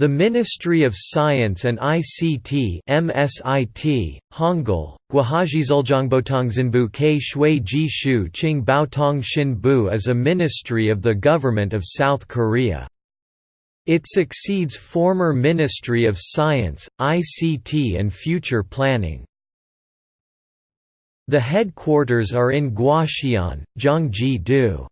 The Ministry of Science and ICT MSIT, Hangul, Guahajizuljongbotongzinbu K Shui Ji Shu ching Baotong Bautong Shinbu is a ministry of the Government of South Korea. It succeeds former Ministry of Science, ICT and Future Planning. The headquarters are in Gwacheon, Gyeonggi-do.